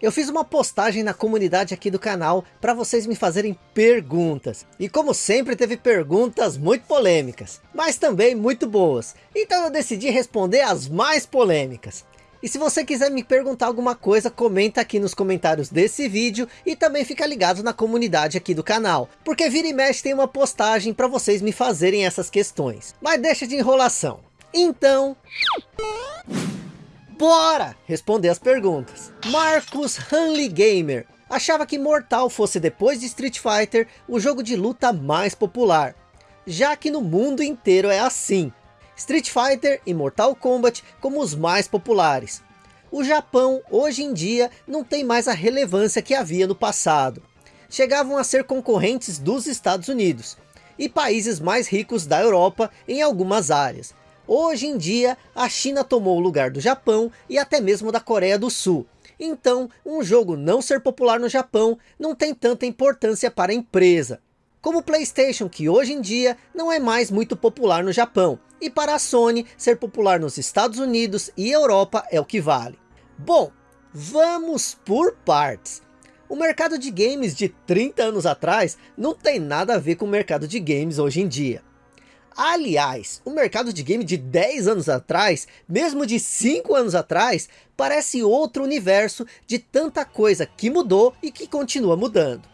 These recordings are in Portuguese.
eu fiz uma postagem na comunidade aqui do canal para vocês me fazerem perguntas. E como sempre teve perguntas muito polêmicas, mas também muito boas. Então eu decidi responder as mais polêmicas. E se você quiser me perguntar alguma coisa, comenta aqui nos comentários desse vídeo e também fica ligado na comunidade aqui do canal. Porque vira e mexe tem uma postagem para vocês me fazerem essas questões. Mas deixa de enrolação. Então... Bora responder as perguntas. Marcos Hanley Gamer achava que Mortal fosse depois de Street Fighter o jogo de luta mais popular, já que no mundo inteiro é assim. Street Fighter e Mortal Kombat como os mais populares. O Japão hoje em dia não tem mais a relevância que havia no passado. Chegavam a ser concorrentes dos Estados Unidos e países mais ricos da Europa em algumas áreas, Hoje em dia, a China tomou o lugar do Japão e até mesmo da Coreia do Sul. Então, um jogo não ser popular no Japão não tem tanta importância para a empresa. Como o Playstation, que hoje em dia não é mais muito popular no Japão. E para a Sony, ser popular nos Estados Unidos e Europa é o que vale. Bom, vamos por partes. O mercado de games de 30 anos atrás não tem nada a ver com o mercado de games hoje em dia. Aliás, o mercado de game de 10 anos atrás, mesmo de 5 anos atrás, parece outro universo de tanta coisa que mudou e que continua mudando.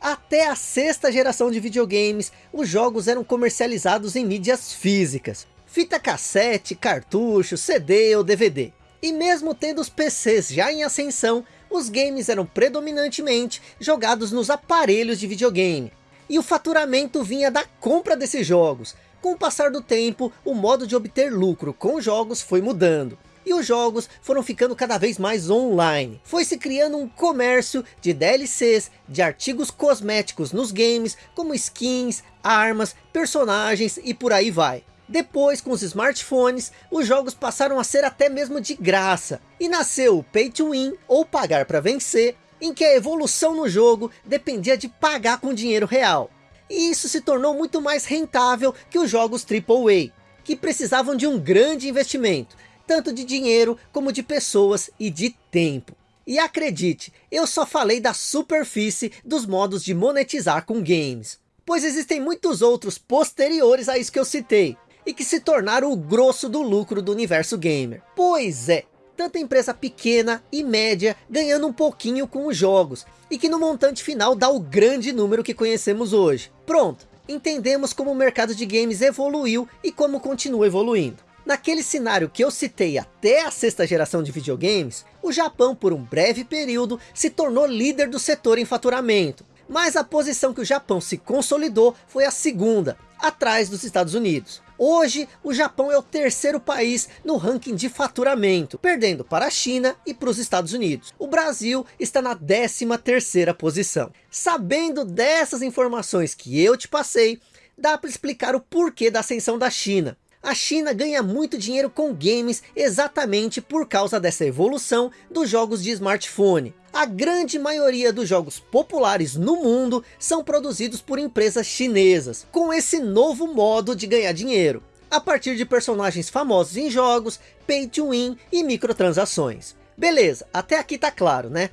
Até a sexta geração de videogames, os jogos eram comercializados em mídias físicas. Fita cassete, cartucho, CD ou DVD. E mesmo tendo os PCs já em ascensão, os games eram predominantemente jogados nos aparelhos de videogame e o faturamento vinha da compra desses jogos. Com o passar do tempo, o modo de obter lucro com jogos foi mudando. E os jogos foram ficando cada vez mais online. Foi se criando um comércio de DLCs, de artigos cosméticos nos games, como skins, armas, personagens e por aí vai. Depois, com os smartphones, os jogos passaram a ser até mesmo de graça. E nasceu o Pay to Win, ou pagar para vencer, em que a evolução no jogo dependia de pagar com dinheiro real. E isso se tornou muito mais rentável que os jogos AAA, que precisavam de um grande investimento, tanto de dinheiro como de pessoas e de tempo. E acredite, eu só falei da superfície dos modos de monetizar com games. Pois existem muitos outros posteriores a isso que eu citei, e que se tornaram o grosso do lucro do universo gamer. Pois é, tanta empresa pequena e média ganhando um pouquinho com os jogos, e que no montante final dá o grande número que conhecemos hoje. Pronto, entendemos como o mercado de games evoluiu e como continua evoluindo. Naquele cenário que eu citei até a sexta geração de videogames, o Japão por um breve período se tornou líder do setor em faturamento. Mas a posição que o Japão se consolidou foi a segunda, atrás dos Estados Unidos. Hoje, o Japão é o terceiro país no ranking de faturamento, perdendo para a China e para os Estados Unidos. O Brasil está na 13 terceira posição. Sabendo dessas informações que eu te passei, dá para explicar o porquê da ascensão da China. A China ganha muito dinheiro com games exatamente por causa dessa evolução dos jogos de smartphone. A grande maioria dos jogos populares no mundo são produzidos por empresas chinesas, com esse novo modo de ganhar dinheiro, a partir de personagens famosos em jogos, pay to win e microtransações. Beleza, até aqui tá claro, né?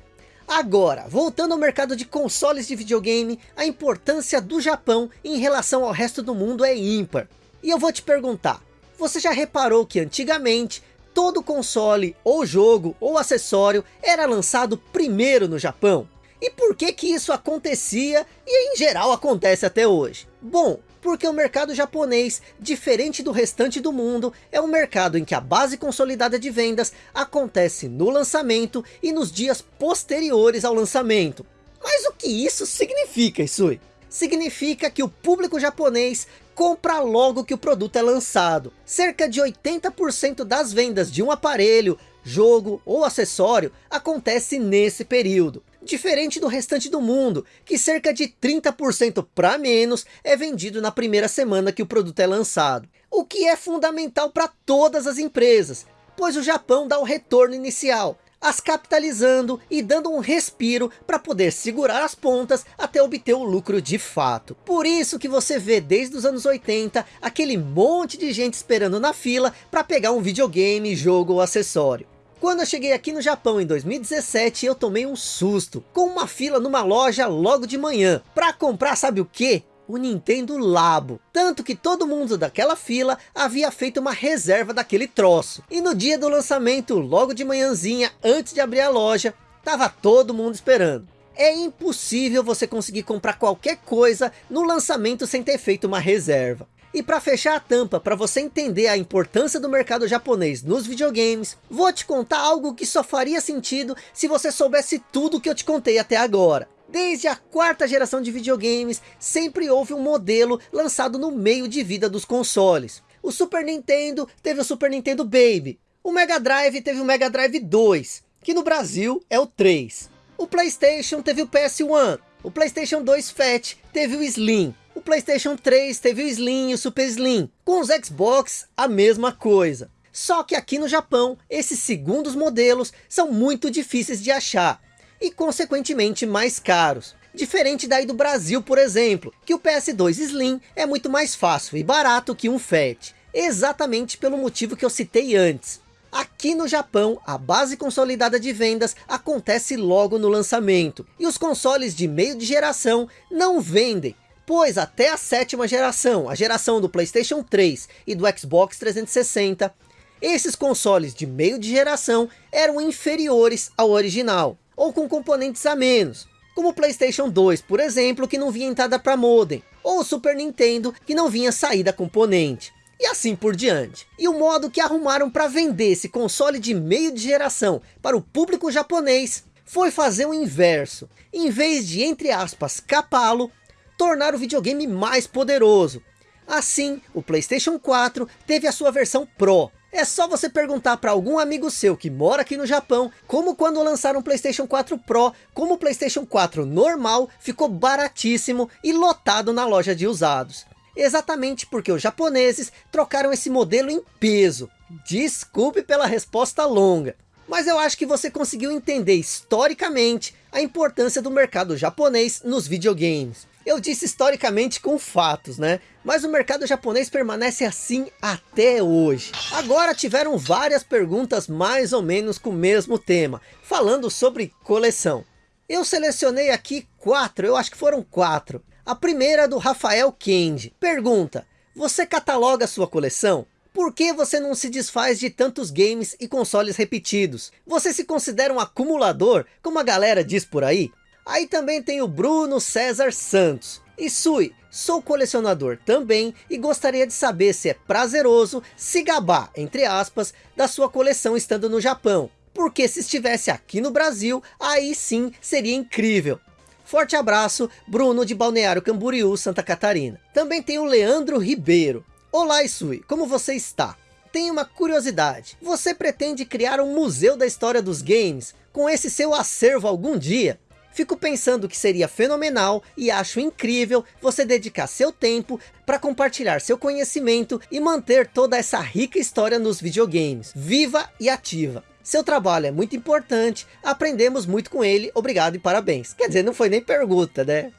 Agora, voltando ao mercado de consoles de videogame, a importância do Japão em relação ao resto do mundo é ímpar. E eu vou te perguntar, você já reparou que antigamente todo console, ou jogo, ou acessório era lançado primeiro no Japão? E por que que isso acontecia e em geral acontece até hoje? Bom, porque o mercado japonês, diferente do restante do mundo, é um mercado em que a base consolidada de vendas acontece no lançamento e nos dias posteriores ao lançamento. Mas o que isso significa, Isui? Significa que o público japonês compra logo que o produto é lançado. Cerca de 80% das vendas de um aparelho, jogo ou acessório acontece nesse período. Diferente do restante do mundo, que cerca de 30% para menos é vendido na primeira semana que o produto é lançado. O que é fundamental para todas as empresas, pois o Japão dá o retorno inicial, as capitalizando e dando um respiro para poder segurar as pontas até obter o lucro de fato. Por isso que você vê desde os anos 80 aquele monte de gente esperando na fila para pegar um videogame, jogo ou acessório. Quando eu cheguei aqui no Japão em 2017, eu tomei um susto, com uma fila numa loja logo de manhã, para comprar sabe o que? O Nintendo Labo. Tanto que todo mundo daquela fila havia feito uma reserva daquele troço. E no dia do lançamento, logo de manhãzinha, antes de abrir a loja, tava todo mundo esperando. É impossível você conseguir comprar qualquer coisa no lançamento sem ter feito uma reserva. E para fechar a tampa, para você entender a importância do mercado japonês nos videogames, vou te contar algo que só faria sentido se você soubesse tudo que eu te contei até agora. Desde a quarta geração de videogames, sempre houve um modelo lançado no meio de vida dos consoles. O Super Nintendo teve o Super Nintendo Baby. O Mega Drive teve o Mega Drive 2, que no Brasil é o 3. O Playstation teve o PS1. O Playstation 2 Fat teve o Slim. O Playstation 3 teve o Slim e o Super Slim. Com os Xbox, a mesma coisa. Só que aqui no Japão, esses segundos modelos são muito difíceis de achar e consequentemente mais caros. Diferente daí do Brasil, por exemplo, que o PS2 Slim é muito mais fácil e barato que um FAT. Exatamente pelo motivo que eu citei antes. Aqui no Japão, a base consolidada de vendas acontece logo no lançamento. E os consoles de meio de geração não vendem. Pois até a sétima geração, a geração do Playstation 3 e do Xbox 360, esses consoles de meio de geração eram inferiores ao original ou com componentes a menos, como o Playstation 2, por exemplo, que não vinha entrada para modem, ou o Super Nintendo, que não vinha saída componente. E assim por diante. E o modo que arrumaram para vender esse console de meio de geração para o público japonês foi fazer o inverso. Em vez de, entre aspas, capá-lo, tornar o videogame mais poderoso. Assim, o Playstation 4 teve a sua versão Pro, é só você perguntar para algum amigo seu que mora aqui no Japão, como quando lançaram o Playstation 4 Pro, como o Playstation 4 normal ficou baratíssimo e lotado na loja de usados. Exatamente porque os japoneses trocaram esse modelo em peso. Desculpe pela resposta longa. Mas eu acho que você conseguiu entender historicamente a importância do mercado japonês nos videogames. Eu disse historicamente com fatos, né? Mas o mercado japonês permanece assim até hoje. Agora tiveram várias perguntas mais ou menos com o mesmo tema, falando sobre coleção. Eu selecionei aqui quatro, eu acho que foram quatro. A primeira é do Rafael Kendi. Pergunta, você cataloga sua coleção? Por que você não se desfaz de tantos games e consoles repetidos? Você se considera um acumulador, como a galera diz por aí? Aí também tem o Bruno César Santos. E Sui, sou colecionador também e gostaria de saber se é prazeroso se gabar, entre aspas, da sua coleção estando no Japão. Porque se estivesse aqui no Brasil, aí sim seria incrível. Forte abraço, Bruno de Balneário Camboriú, Santa Catarina. Também tem o Leandro Ribeiro. Olá Isui, como você está? Tenho uma curiosidade. Você pretende criar um museu da história dos games com esse seu acervo algum dia? Fico pensando que seria fenomenal e acho incrível você dedicar seu tempo para compartilhar seu conhecimento e manter toda essa rica história nos videogames, viva e ativa. Seu trabalho é muito importante, aprendemos muito com ele, obrigado e parabéns. Quer dizer, não foi nem pergunta, né?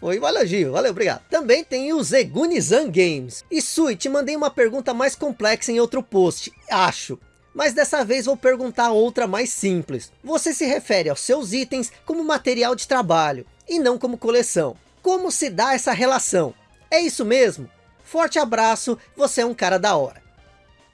Foi um elogio, valeu, obrigado. Também tem o Zegunizan Games. E Sui, te mandei uma pergunta mais complexa em outro post, acho mas dessa vez vou perguntar outra mais simples. Você se refere aos seus itens como material de trabalho, e não como coleção. Como se dá essa relação? É isso mesmo? Forte abraço, você é um cara da hora.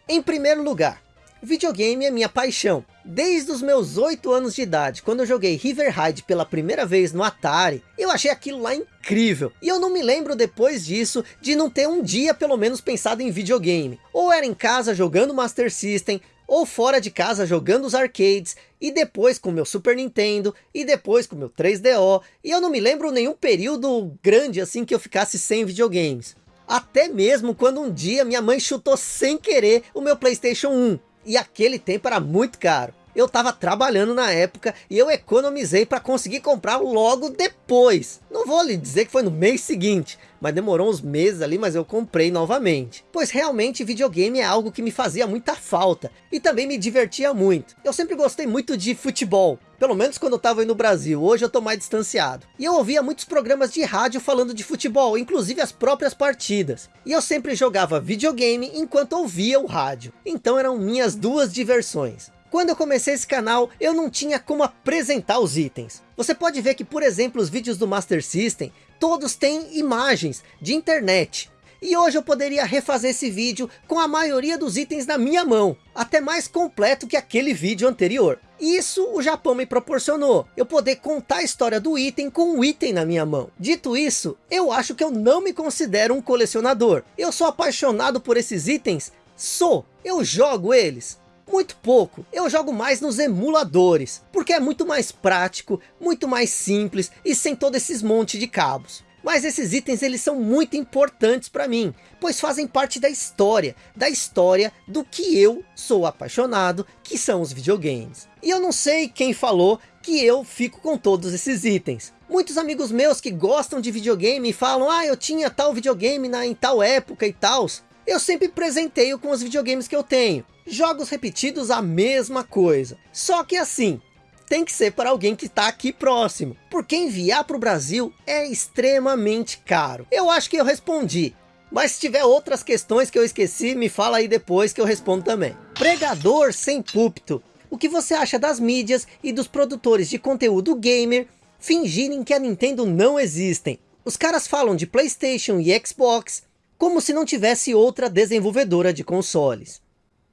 Em primeiro lugar, videogame é minha paixão. Desde os meus 8 anos de idade, quando eu joguei River Raid pela primeira vez no Atari, eu achei aquilo lá incrível. E eu não me lembro depois disso de não ter um dia pelo menos pensado em videogame. Ou era em casa jogando Master System, ou fora de casa jogando os arcades, e depois com meu Super Nintendo, e depois com meu 3DO, e eu não me lembro nenhum período grande assim que eu ficasse sem videogames. Até mesmo quando um dia minha mãe chutou sem querer o meu Playstation 1, e aquele tempo era muito caro eu estava trabalhando na época e eu economizei para conseguir comprar logo depois. Não vou lhe dizer que foi no mês seguinte, mas demorou uns meses ali, mas eu comprei novamente. Pois realmente videogame é algo que me fazia muita falta e também me divertia muito. Eu sempre gostei muito de futebol, pelo menos quando eu estava aí no Brasil, hoje eu estou mais distanciado. E eu ouvia muitos programas de rádio falando de futebol, inclusive as próprias partidas. E eu sempre jogava videogame enquanto ouvia o rádio. Então eram minhas duas diversões. Quando eu comecei esse canal, eu não tinha como apresentar os itens. Você pode ver que, por exemplo, os vídeos do Master System, todos têm imagens de internet. E hoje eu poderia refazer esse vídeo com a maioria dos itens na minha mão, até mais completo que aquele vídeo anterior. Isso o Japão me proporcionou, eu poder contar a história do item com um item na minha mão. Dito isso, eu acho que eu não me considero um colecionador. Eu sou apaixonado por esses itens? Sou, eu jogo eles. Muito pouco, eu jogo mais nos emuladores, porque é muito mais prático, muito mais simples e sem todos esses monte de cabos. Mas esses itens eles são muito importantes para mim, pois fazem parte da história, da história do que eu sou apaixonado, que são os videogames. E eu não sei quem falou que eu fico com todos esses itens. Muitos amigos meus que gostam de videogame falam, ah, eu tinha tal videogame na, em tal época e tal. Eu sempre presenteio com os videogames que eu tenho. Jogos repetidos, a mesma coisa. Só que assim, tem que ser para alguém que está aqui próximo. Porque enviar para o Brasil é extremamente caro. Eu acho que eu respondi. Mas se tiver outras questões que eu esqueci, me fala aí depois que eu respondo também. Pregador sem púlpito. O que você acha das mídias e dos produtores de conteúdo gamer fingirem que a Nintendo não existem? Os caras falam de Playstation e Xbox como se não tivesse outra desenvolvedora de consoles.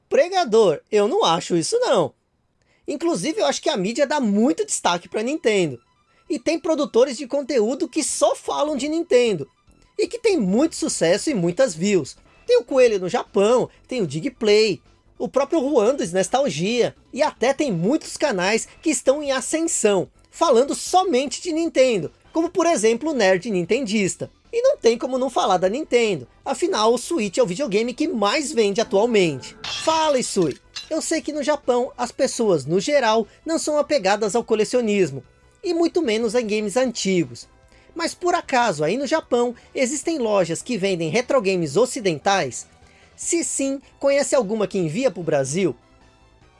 Pregador, eu não acho isso não. Inclusive, eu acho que a mídia dá muito destaque para Nintendo. E tem produtores de conteúdo que só falam de Nintendo. E que tem muito sucesso e muitas views. Tem o Coelho no Japão, tem o Digplay, o próprio Juan dos Nostalgia. E até tem muitos canais que estão em ascensão, falando somente de Nintendo. Como por exemplo o Nerd Nintendista. E não tem como não falar da Nintendo. Afinal, o Switch é o videogame que mais vende atualmente. Fala, Isui! Eu sei que no Japão, as pessoas, no geral, não são apegadas ao colecionismo, e muito menos em games antigos. Mas por acaso, aí no Japão, existem lojas que vendem retro games ocidentais? Se sim, conhece alguma que envia para o Brasil?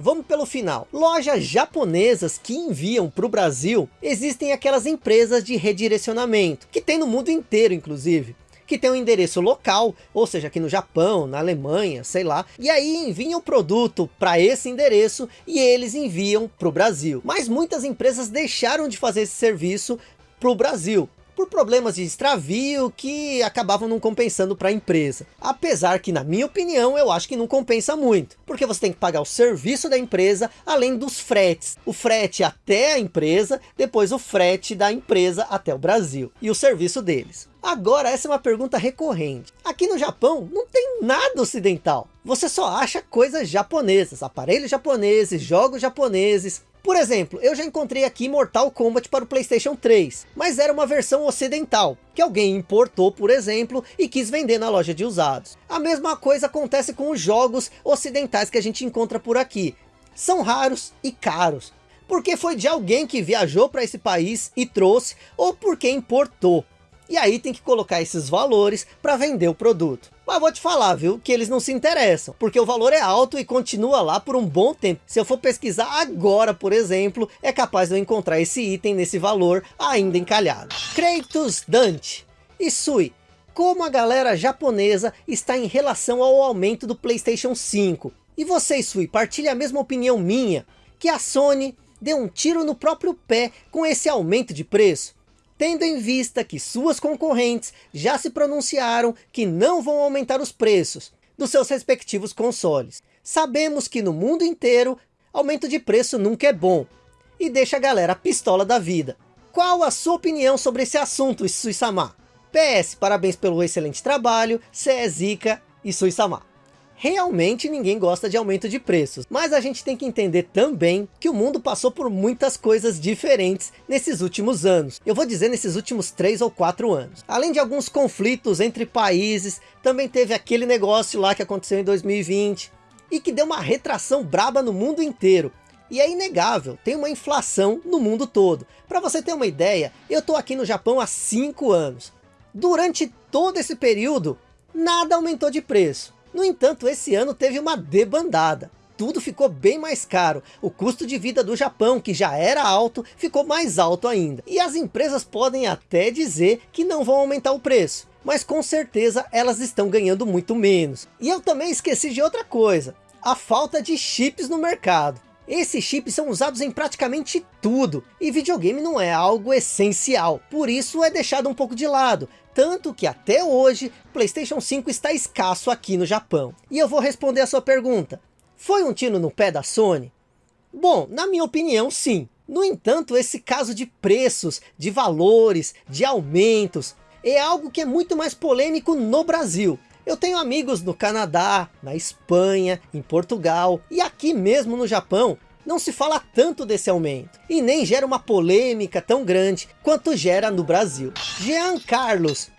Vamos pelo final. Lojas japonesas que enviam para o Brasil, existem aquelas empresas de redirecionamento, que tem no mundo inteiro inclusive que tem um endereço local, ou seja, aqui no Japão, na Alemanha, sei lá, e aí enviam o produto para esse endereço e eles enviam para o Brasil. Mas muitas empresas deixaram de fazer esse serviço para o Brasil, por problemas de extravio que acabavam não compensando para a empresa. Apesar que, na minha opinião, eu acho que não compensa muito. Porque você tem que pagar o serviço da empresa, além dos fretes. O frete até a empresa, depois o frete da empresa até o Brasil. E o serviço deles. Agora, essa é uma pergunta recorrente. Aqui no Japão, não tem nada ocidental. Você só acha coisas japonesas, aparelhos japoneses, jogos japoneses, por exemplo, eu já encontrei aqui Mortal Kombat para o Playstation 3, mas era uma versão ocidental, que alguém importou, por exemplo, e quis vender na loja de usados. A mesma coisa acontece com os jogos ocidentais que a gente encontra por aqui. São raros e caros, porque foi de alguém que viajou para esse país e trouxe, ou porque importou. E aí tem que colocar esses valores para vender o produto. Mas vou te falar, viu, que eles não se interessam, porque o valor é alto e continua lá por um bom tempo. Se eu for pesquisar agora, por exemplo, é capaz de eu encontrar esse item nesse valor ainda encalhado. Kratos Dante. Isui, como a galera japonesa está em relação ao aumento do Playstation 5? E você, Isui, partilha a mesma opinião minha, que a Sony deu um tiro no próprio pé com esse aumento de preço? Tendo em vista que suas concorrentes já se pronunciaram que não vão aumentar os preços dos seus respectivos consoles. Sabemos que no mundo inteiro, aumento de preço nunca é bom, e deixa a galera pistola da vida. Qual a sua opinião sobre esse assunto, Isui-sama? PS, parabéns pelo excelente trabalho, cê é zica, Isui-sama realmente ninguém gosta de aumento de preços. Mas a gente tem que entender também que o mundo passou por muitas coisas diferentes nesses últimos anos. Eu vou dizer nesses últimos três ou quatro anos. Além de alguns conflitos entre países, também teve aquele negócio lá que aconteceu em 2020 e que deu uma retração braba no mundo inteiro. E é inegável, tem uma inflação no mundo todo. Para você ter uma ideia, eu estou aqui no Japão há 5 anos. Durante todo esse período, nada aumentou de preço. No entanto, esse ano teve uma debandada. Tudo ficou bem mais caro. O custo de vida do Japão, que já era alto, ficou mais alto ainda. E as empresas podem até dizer que não vão aumentar o preço. Mas com certeza elas estão ganhando muito menos. E eu também esqueci de outra coisa. A falta de chips no mercado. Esses chips são usados em praticamente tudo, e videogame não é algo essencial, por isso é deixado um pouco de lado, tanto que até hoje, Playstation 5 está escasso aqui no Japão. E eu vou responder a sua pergunta, foi um tiro no pé da Sony? Bom, na minha opinião sim. No entanto, esse caso de preços, de valores, de aumentos, é algo que é muito mais polêmico no Brasil. Eu tenho amigos no Canadá, na Espanha, em Portugal e aqui mesmo no Japão. Não se fala tanto desse aumento e nem gera uma polêmica tão grande quanto gera no Brasil. Jean Carlos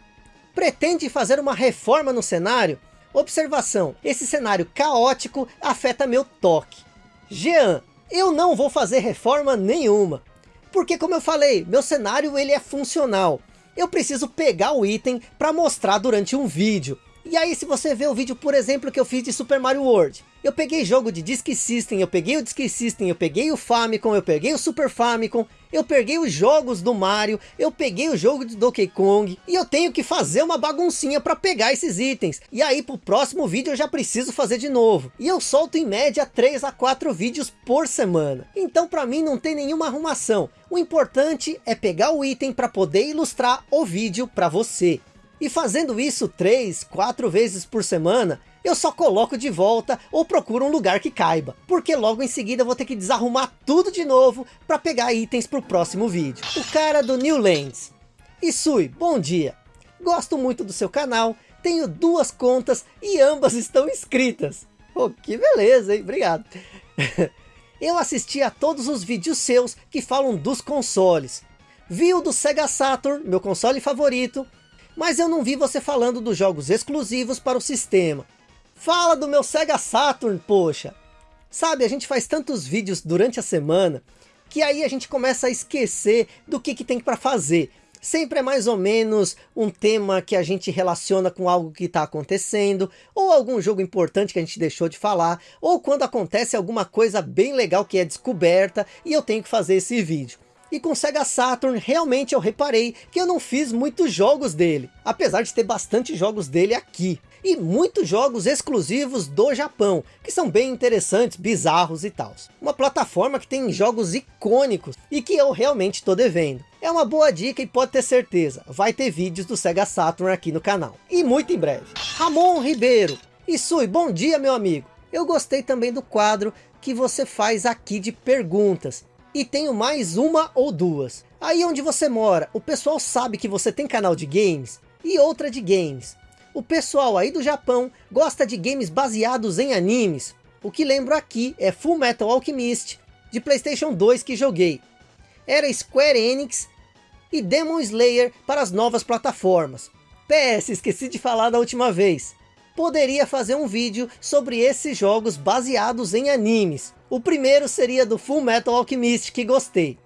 pretende fazer uma reforma no cenário? Observação, esse cenário caótico afeta meu toque. Jean, eu não vou fazer reforma nenhuma. Porque como eu falei, meu cenário ele é funcional. Eu preciso pegar o item para mostrar durante um vídeo. E aí se você vê o vídeo, por exemplo, que eu fiz de Super Mario World. Eu peguei jogo de Disk System, eu peguei o Disk System, eu peguei o Famicom, eu peguei o Super Famicom, eu peguei os jogos do Mario, eu peguei o jogo de Donkey Kong, e eu tenho que fazer uma baguncinha para pegar esses itens. E aí pro próximo vídeo eu já preciso fazer de novo. E eu solto em média 3 a 4 vídeos por semana. Então para mim não tem nenhuma arrumação. O importante é pegar o item para poder ilustrar o vídeo para você. E fazendo isso três, quatro vezes por semana, eu só coloco de volta ou procuro um lugar que caiba. Porque logo em seguida eu vou ter que desarrumar tudo de novo para pegar itens para o próximo vídeo. O cara do New Lands. Isui, bom dia. Gosto muito do seu canal, tenho duas contas e ambas estão inscritas. Oh, que beleza, hein? Obrigado. eu assisti a todos os vídeos seus que falam dos consoles. Vi o do Sega Saturn, meu console favorito, mas eu não vi você falando dos jogos exclusivos para o sistema. Fala do meu Sega Saturn, poxa! Sabe, a gente faz tantos vídeos durante a semana, que aí a gente começa a esquecer do que, que tem para fazer. Sempre é mais ou menos um tema que a gente relaciona com algo que está acontecendo, ou algum jogo importante que a gente deixou de falar, ou quando acontece alguma coisa bem legal que é descoberta e eu tenho que fazer esse vídeo. E com Sega Saturn, realmente eu reparei que eu não fiz muitos jogos dele. Apesar de ter bastante jogos dele aqui. E muitos jogos exclusivos do Japão, que são bem interessantes, bizarros e tal. Uma plataforma que tem jogos icônicos e que eu realmente estou devendo. É uma boa dica e pode ter certeza, vai ter vídeos do Sega Saturn aqui no canal. E muito em breve. Ramon Ribeiro. Isui, bom dia meu amigo. Eu gostei também do quadro que você faz aqui de perguntas e tenho mais uma ou duas. Aí onde você mora, o pessoal sabe que você tem canal de games e outra de games. O pessoal aí do Japão gosta de games baseados em animes. O que lembro aqui é Full Metal Alchemist, de Playstation 2 que joguei. Era Square Enix e Demon Slayer para as novas plataformas. PS, esqueci de falar da última vez poderia fazer um vídeo sobre esses jogos baseados em animes. O primeiro seria do Full Metal Alchemist, que gostei.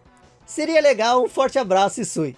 Seria legal, um forte abraço Isui.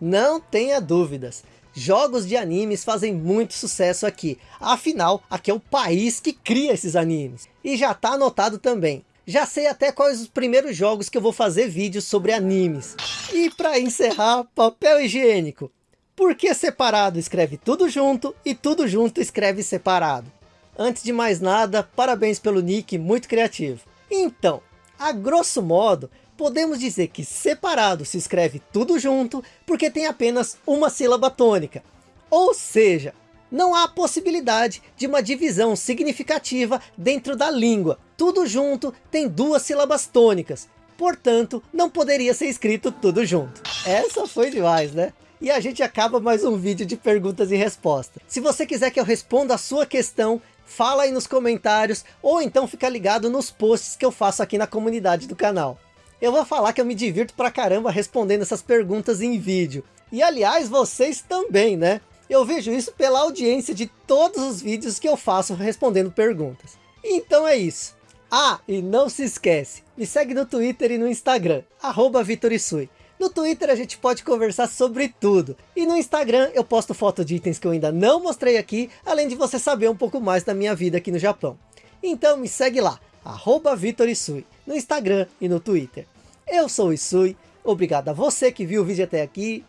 Não tenha dúvidas, jogos de animes fazem muito sucesso aqui. Afinal, aqui é o país que cria esses animes. E já está anotado também. Já sei até quais os primeiros jogos que eu vou fazer vídeos sobre animes. E para encerrar, papel higiênico. Por que separado escreve tudo junto e tudo junto escreve separado? Antes de mais nada, parabéns pelo nick, muito criativo. Então, a grosso modo, podemos dizer que separado se escreve tudo junto porque tem apenas uma sílaba tônica. Ou seja, não há possibilidade de uma divisão significativa dentro da língua. Tudo junto tem duas sílabas tônicas. Portanto, não poderia ser escrito tudo junto. Essa foi demais, né? E a gente acaba mais um vídeo de perguntas e respostas. Se você quiser que eu responda a sua questão, fala aí nos comentários, ou então fica ligado nos posts que eu faço aqui na comunidade do canal. Eu vou falar que eu me divirto pra caramba respondendo essas perguntas em vídeo. E aliás, vocês também, né? Eu vejo isso pela audiência de todos os vídeos que eu faço respondendo perguntas. Então é isso. Ah, e não se esquece, me segue no Twitter e no Instagram, arroba Vitorisui. No Twitter a gente pode conversar sobre tudo. E no Instagram eu posto foto de itens que eu ainda não mostrei aqui, além de você saber um pouco mais da minha vida aqui no Japão. Então me segue lá, arroba VitorIsui, no Instagram e no Twitter. Eu sou o Isui, obrigado a você que viu o vídeo até aqui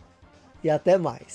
e até mais.